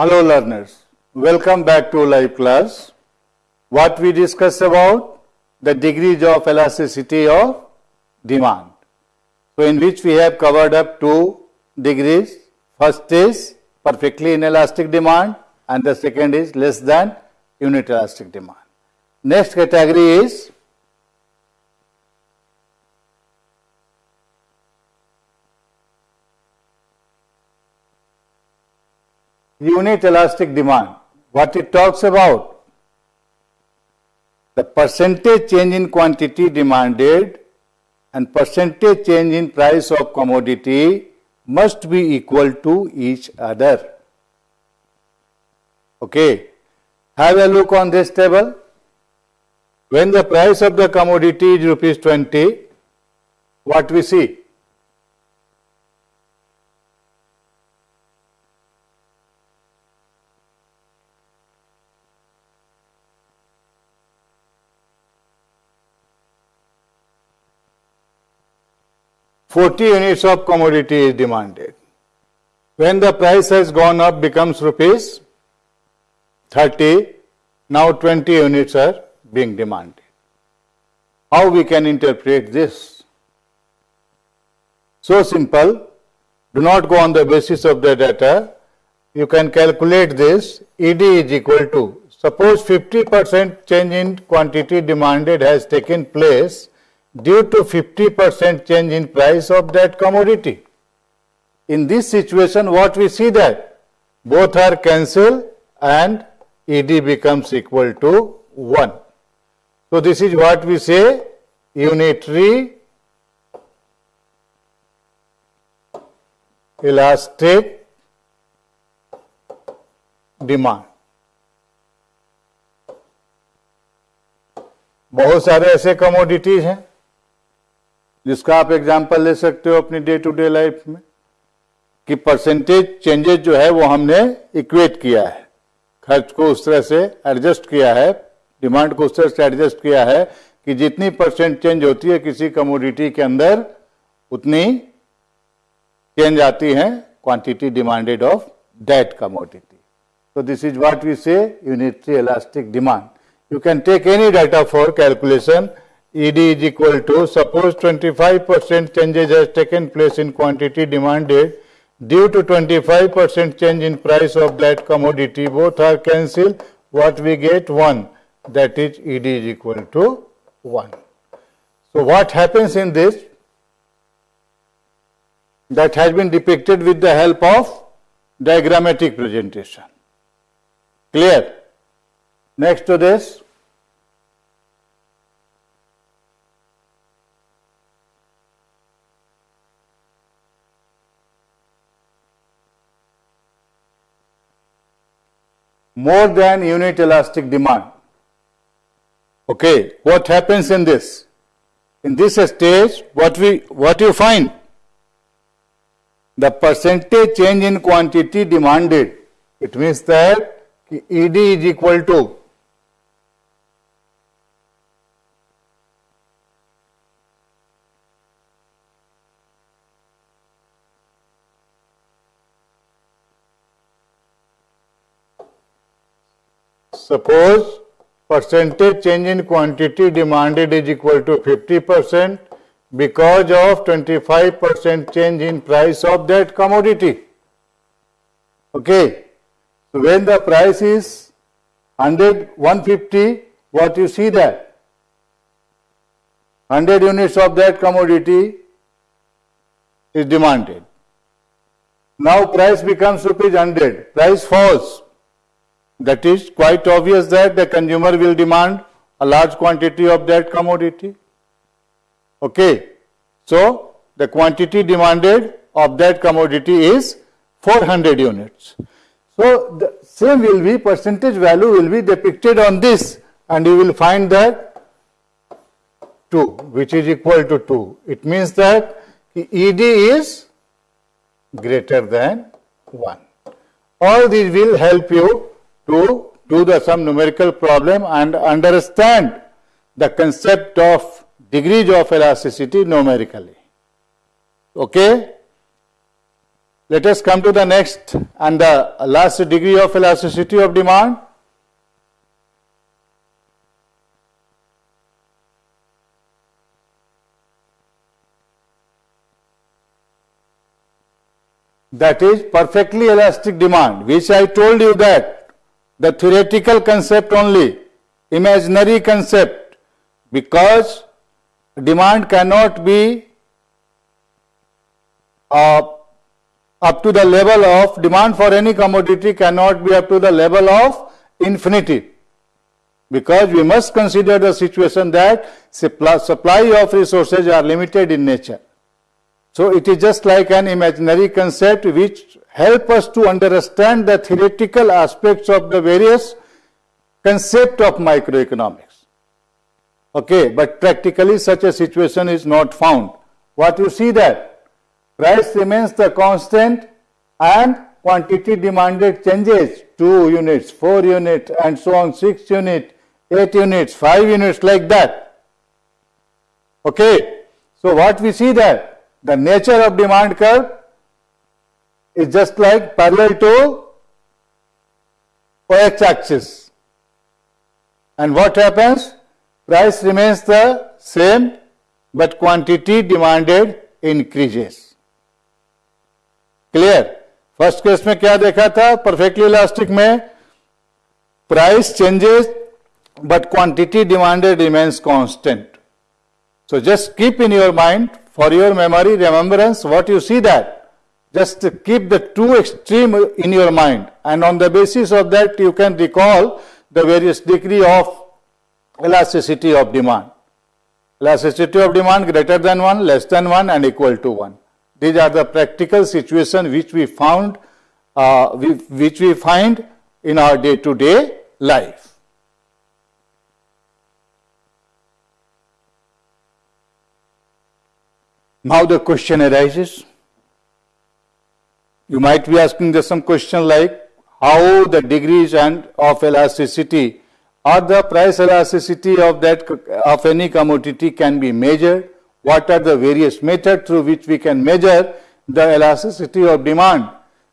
Hello learners, welcome back to live class. What we discussed about the degrees of elasticity of demand. So in which we have covered up two degrees. First is perfectly inelastic demand and the second is less than unit elastic demand. Next category is unit elastic demand. What it talks about? The percentage change in quantity demanded and percentage change in price of commodity must be equal to each other. Okay. Have a look on this table. When the price of the commodity is rupees 20, what we see? 40 units of commodity is demanded. When the price has gone up becomes rupees 30, now 20 units are being demanded. How we can interpret this? So simple, do not go on the basis of the data. You can calculate this, ED is equal to, suppose 50% change in quantity demanded has taken place due to 50% change in price of that commodity. In this situation, what we see that both are cancelled and ED becomes equal to 1. So, this is what we say unitary elastic demand. बहुत सारे ऐसे commodities हैं जिसका आप example ले सकते हो अपनी डे टू डे लाइफ में, कि परसेंटेज चेंजेस जो है वो हमने इक्वेट किया है। खर्च को उस तरह से एडजस्ट किया है डिमांड को उस तरह से एडजस्ट किया है, कि जितनी परसेंट चेंज होती है किसी कमोडिटी के अंदर, उतनी चेंज आती है quantity demanded of that commodity so this is what we say unitary elastic demand you can take any data for calculation ED is equal to suppose 25% changes has taken place in quantity demanded due to 25% change in price of that commodity both are cancelled what we get? 1 that is ED is equal to 1. So, what happens in this? That has been depicted with the help of diagrammatic presentation. Clear. Next to this more than unit elastic demand. Okay, what happens in this? In this stage, what we what you find? The percentage change in quantity demanded. It means that ED is equal to Suppose percentage change in quantity demanded is equal to 50 percent because of 25 percent change in price of that commodity. Okay. So, when the price is 100, 150, what you see that 100 units of that commodity is demanded. Now price becomes rupees 100, price falls that is quite obvious that the consumer will demand a large quantity of that commodity. Okay. So, the quantity demanded of that commodity is 400 units. So, the same will be percentage value will be depicted on this and you will find that 2 which is equal to 2. It means that ED is greater than 1. All these will help you to do the some numerical problem and understand the concept of degrees of elasticity numerically. Okay? let us come to the next and the last degree of elasticity of demand. That is perfectly elastic demand, which I told you that the theoretical concept only, imaginary concept, because demand cannot be uh, up to the level of demand for any commodity cannot be up to the level of infinity because we must consider the situation that supply of resources are limited in nature. So it is just like an imaginary concept which help us to understand the theoretical aspects of the various concept of microeconomics. Okay, but practically such a situation is not found. What you see that price remains the constant and quantity demanded changes 2 units, 4 units and so on 6 units, 8 units, 5 units like that. Okay, so what we see that the nature of demand curve is just like parallel to OH axis. And what happens? price remains the same but quantity demanded increases clear first case में क्या देखा था perfectly elastic में price changes but quantity demanded remains constant. So just keep in your mind for your memory remembrance what you see that. Just keep the two extreme in your mind and on the basis of that you can recall the various degree of elasticity of demand. Elasticity of demand greater than 1, less than 1 and equal to 1. These are the practical situation which we found, uh, which we find in our day-to-day -day life. Now the question arises. You might be asking some question like how the degrees and of elasticity or the price elasticity of that of any commodity can be measured? What are the various methods through which we can measure the elasticity of demand?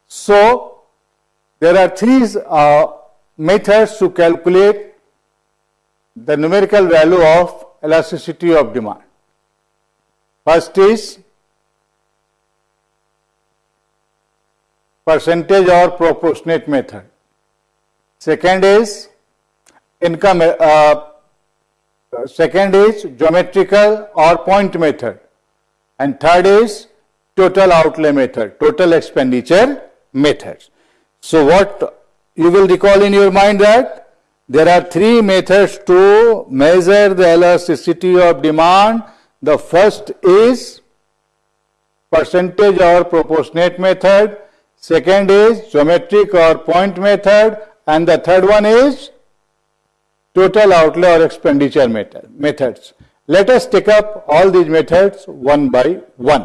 So there are three uh, methods to calculate the numerical value of elasticity of demand first is percentage or proportionate method. Second is income uh, second is geometrical or point method. And third is total outlay method total expenditure methods. So what you will recall in your mind that there are three methods to measure the elasticity of demand the first is percentage or proportionate method second is geometric or point method and the third one is total outlay or expenditure methods. Let us take up all these methods one by one.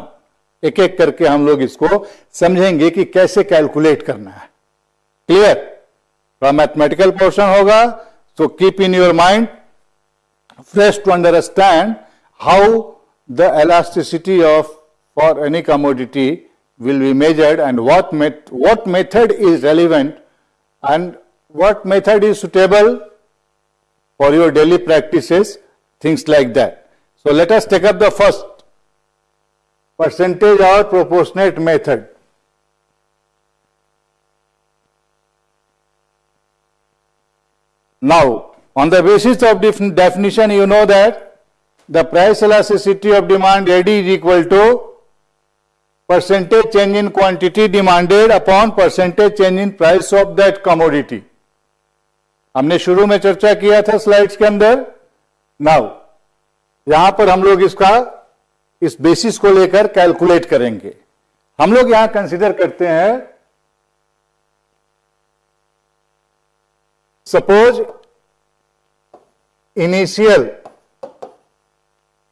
एक एक करके हम लोग इसको समझेंगे कि कैसे calculate करना है क्लियर थोड़ा मैथमेटिकल पोर्शन होगा so keep in your mind first to understand how the elasticity of for any commodity will be measured and what met, what method is relevant and what method is suitable for your daily practices, things like that. So let us take up the first percentage or proportionate method. Now, on the basis of definition, you know that the price elasticity of demand AD is equal to percentage change in quantity demanded upon percentage change in price of that commodity. हमने शुरू में चर्चा किया था slides के अंदर now यहाँ पर हम लोग इसका इस बेसिस को लेकर कैलकुलेट करेंगे हम लोग यहाँ कंसिडर करते हैं suppose initial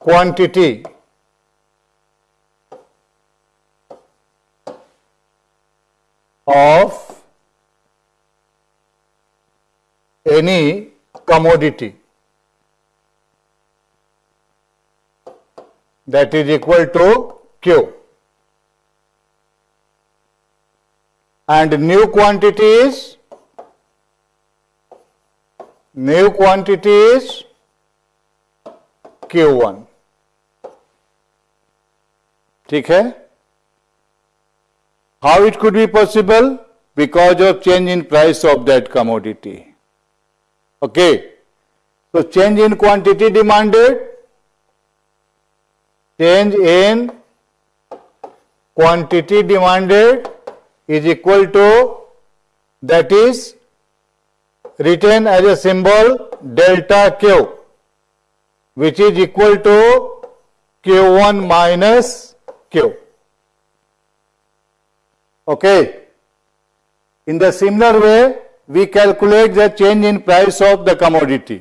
quantity. Of any commodity. That is equal to Q. And new quantity is new quantity is Q1 ठीक है how it could be possible because of change in price of that commodity okay so change in quantity demanded change in quantity demanded is equal to that is written as a symbol delta q which is equal to q1 minus q okay in the similar way we calculate the change in price of the commodity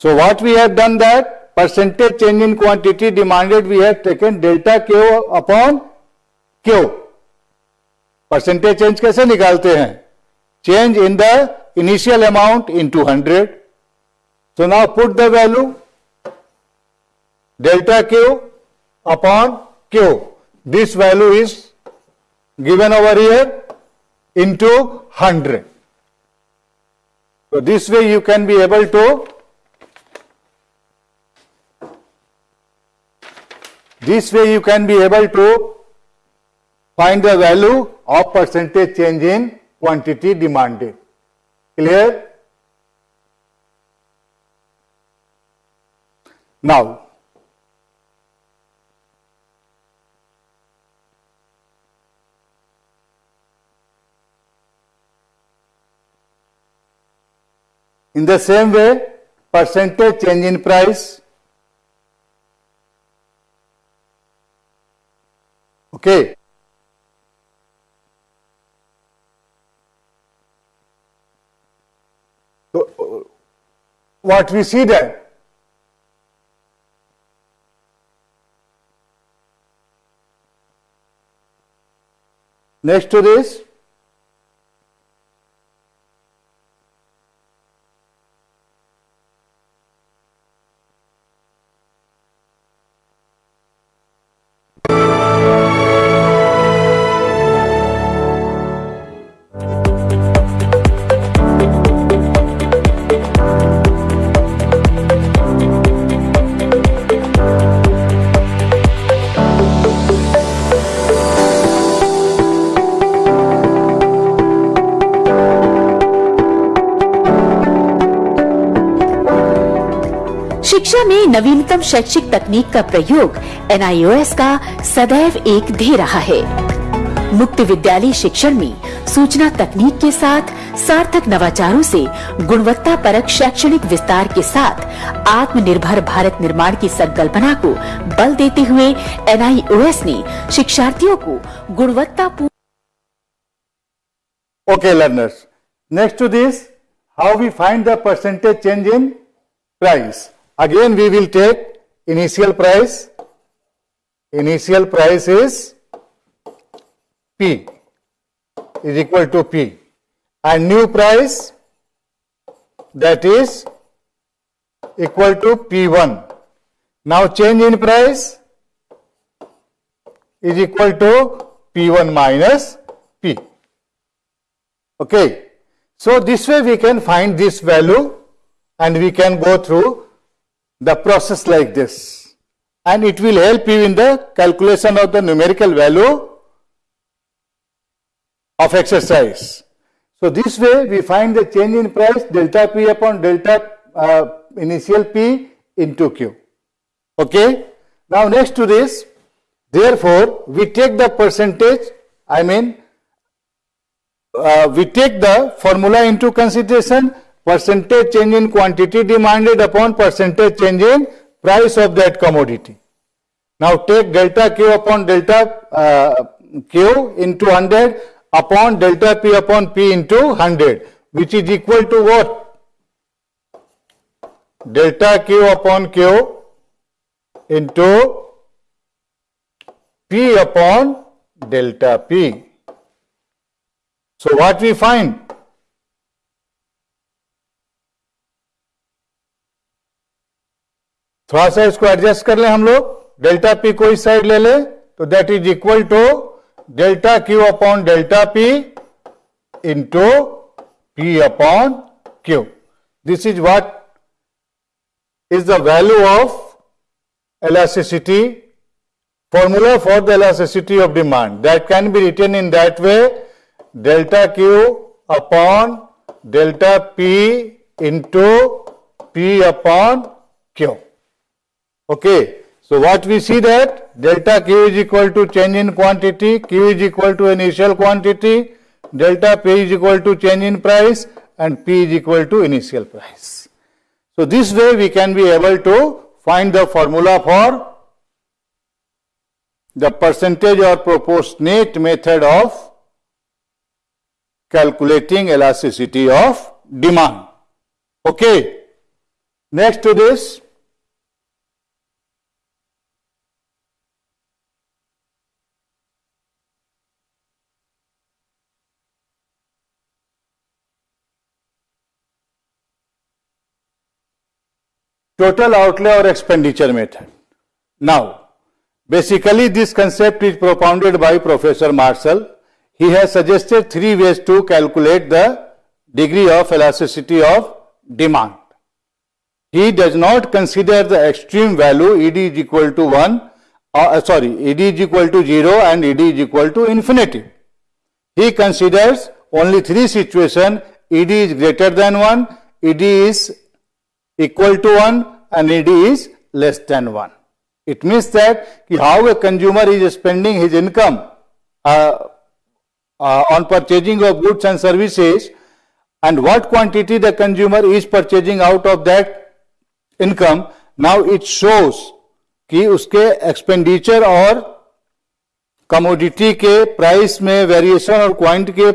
so what we have done that percentage change in quantity demanded we have taken delta q upon q percentage change कैसे निकालते हैं change in the initial amount in two hundred so now put the value delta Q upon Q. This value is given over here into 100. So, this way you can be able to this way you can be able to find the value of percentage change in quantity demanded. Clear? Now, in the same way, percentage change in price. Okay. So, uh, what we see there? Next to this, नवीनतम शैक्षिक तकनीक का प्रयोग NIOS का सदैव एक ध्येय रहा है मुक्त विद्यालय शिक्षण में सूचना तकनीक के साथ सार्थक नवाचारों से गुणवत्ता परक शैक्षणिक विस्तार के साथ आत्मनिर्भर भारत निर्माण की संकल्पना को बल देते हुए एनआईओएस ने शिक्षार्थियों को गुणवत्तापूर्ण Okay, learners. Next to this, how we find the percentage change in price. Again, we will take initial price. Initial price is P is equal to P. And new price that is equal to P1. Now change in price is equal to P1 minus P. Okay. So this way we can find this value and we can go through the process like this. And it will help you in the calculation of the numerical value of exercise. So this way we find the change in price delta P upon delta uh, initial P into Q. Okay. Now next to this, therefore we take the percentage, I mean uh, we take the formula into consideration percentage change in quantity demanded upon percentage change in price of that commodity. Now take delta Q upon delta uh, Q into 100 upon delta P upon P into 100 which is equal to what? Delta Q upon Q into P upon delta P. So what we find? थोड़ा सा इसको adjust कर ले हम लोग। Delta P कोई side ले ले तो that is equal to delta Q upon delta P into P upon Q this is what is the value of elasticity formula for the elasticity of demand that can be written in that way delta Q upon delta P into P upon Q Okay. So what we see that delta Q is equal to change in quantity, Q is equal to initial quantity, delta P is equal to change in price and P is equal to initial price. So this way we can be able to find the formula for the percentage or proportionate method of calculating elasticity of demand. Okay. Next to this, total outlay or expenditure method. Now, basically this concept is propounded by Professor Marshall. He has suggested three ways to calculate the degree of elasticity of demand. He does not consider the extreme value ED is equal to 1, uh, sorry, ED is equal to 0 and ED is equal to infinity. He considers only three situations, ED is greater than 1, ED is equal to 1 and ED is less than 1. It means that how a consumer is spending his income uh, uh, on purchasing of goods and services and what quantity the consumer is purchasing out of that income, now it shows कि उसके expenditure और commodity के price में variation और quant के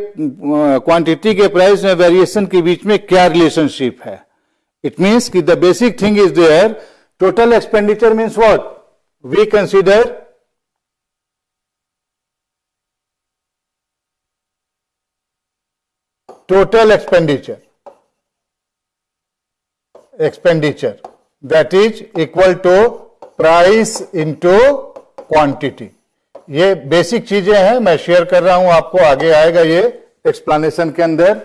quantity के price में variation के बीच में क्या रिलेशनशिप है it means that the basic thing is there. Total expenditure means what? We consider total expenditure. Expenditure that is equal to price into quantity. ये बेसिक चीज़ें हैं मैं शेयर कर रहा हूँ आपको आगे आएगा ये एक्सप्लेनेशन के अंदर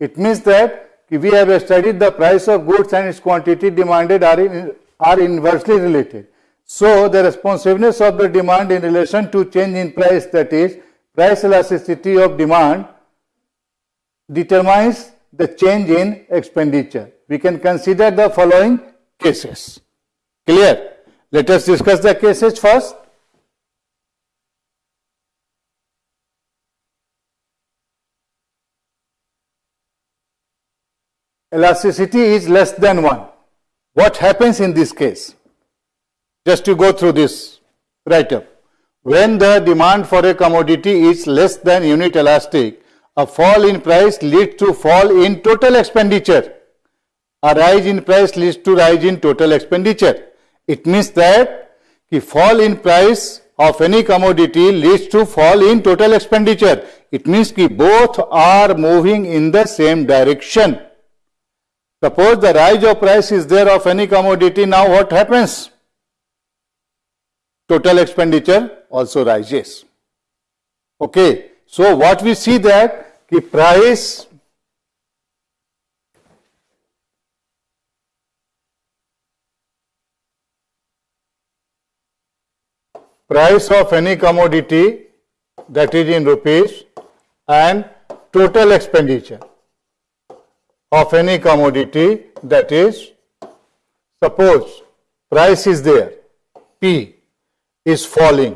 it means that we have studied the price of goods and its quantity demanded are, in, are inversely related. So, the responsiveness of the demand in relation to change in price that is price elasticity of demand determines the change in expenditure. We can consider the following cases. Clear? Let us discuss the cases first. Elasticity is less than 1. What happens in this case? Just to go through this write up. When the demand for a commodity is less than unit elastic, a fall in price leads to fall in total expenditure. A rise in price leads to rise in total expenditure. It means that the fall in price of any commodity leads to fall in total expenditure. It means that both are moving in the same direction. Suppose the rise of price is there of any commodity, now what happens? Total expenditure also rises. Okay, so what we see that the price price of any commodity that is in rupees and total expenditure of any commodity that is suppose price is there P is falling.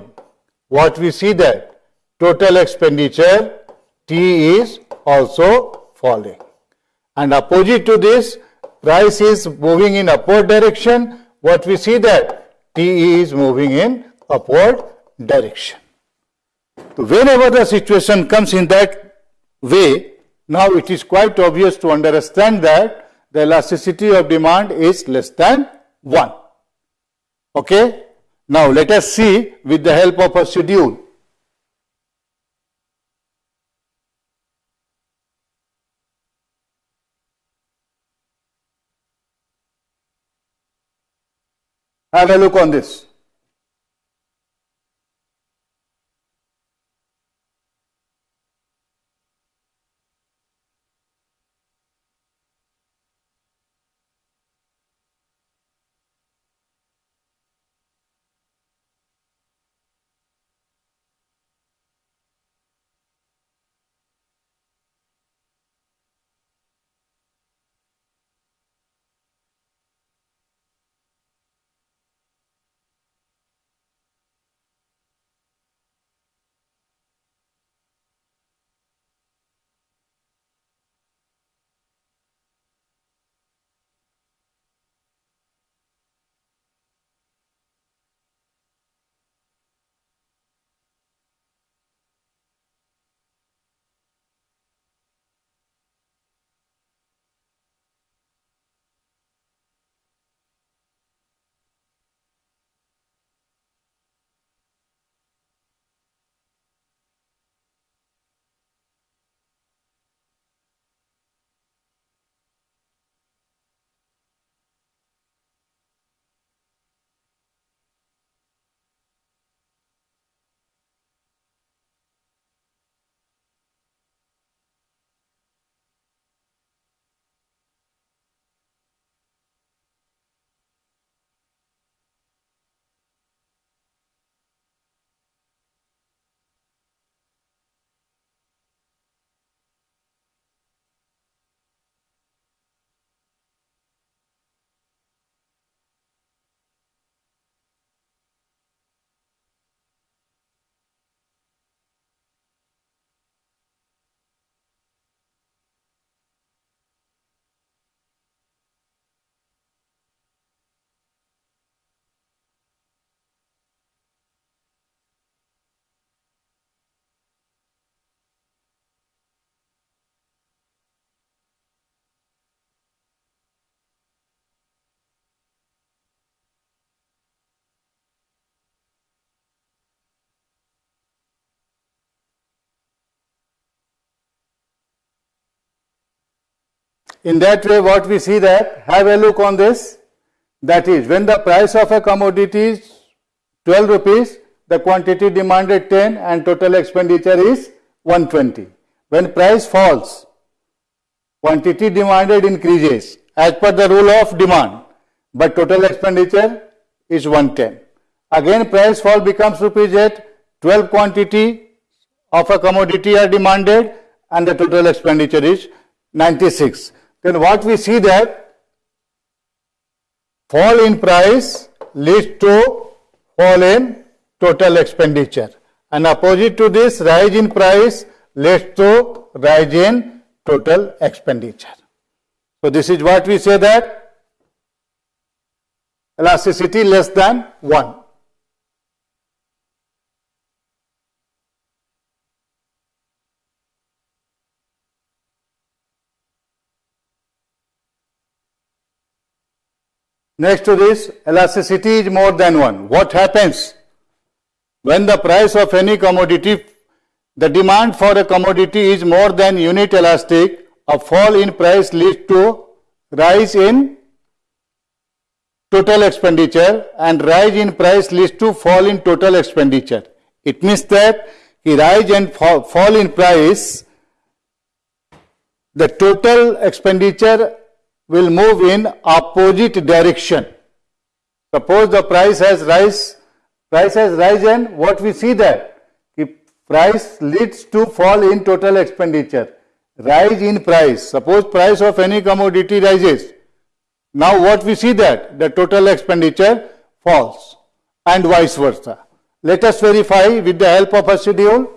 What we see that total expenditure T is also falling. And opposite to this price is moving in upward direction. What we see that T is moving in upward direction. Whenever the situation comes in that way now it is quite obvious to understand that the elasticity of demand is less than 1. Okay? Now let us see with the help of a schedule. Have a look on this. In that way, what we see that, have a look on this. That is, when the price of a commodity is 12 rupees, the quantity demanded 10 and total expenditure is 120. When price falls, quantity demanded increases as per the rule of demand, but total expenditure is 110. Again price fall becomes rupees 8, 12 quantity of a commodity are demanded and the total expenditure is 96. Then what we see that fall in price leads to fall in total expenditure and opposite to this rise in price leads to rise in total expenditure. So this is what we say that elasticity less than 1. Next to this, elasticity is more than 1. What happens? When the price of any commodity, the demand for a commodity is more than unit elastic, a fall in price leads to rise in total expenditure and rise in price leads to fall in total expenditure. It means that rise and fall in price, the total expenditure will move in opposite direction. Suppose the price has rise, price has risen, what we see that? If price leads to fall in total expenditure. Rise in price. Suppose price of any commodity rises. Now what we see that? The total expenditure falls and vice versa. Let us verify with the help of a schedule.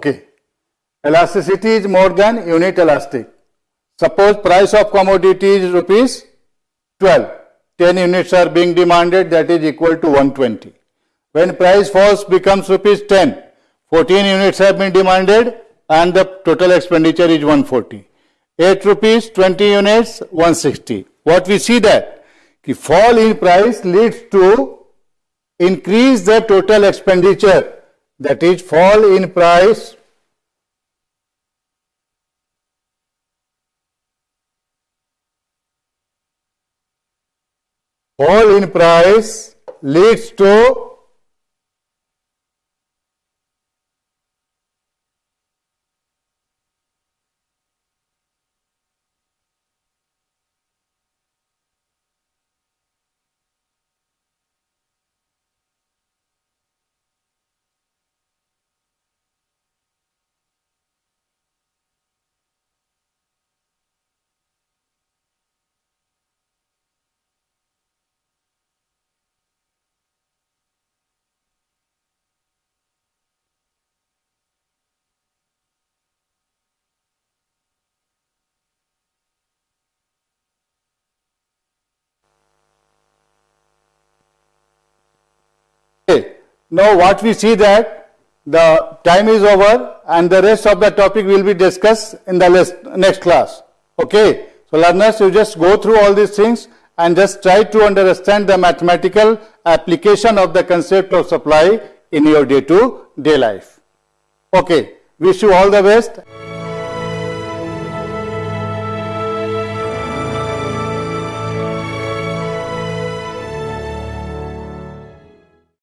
Okay. Elasticity is more than unit elastic. Suppose price of commodity is rupees 12. 10 units are being demanded that is equal to 120. When price falls becomes rupees 10. 14 units have been demanded and the total expenditure is 140. 8 rupees 20 units 160. What we see that the fall in price leads to increase the total expenditure that is fall in price fall in price leads to Okay. Now what we see that the time is over and the rest of the topic will be discussed in the next class. Okay. So learners, you just go through all these things and just try to understand the mathematical application of the concept of supply in your day-to-day -day life. Okay. Wish you all the best.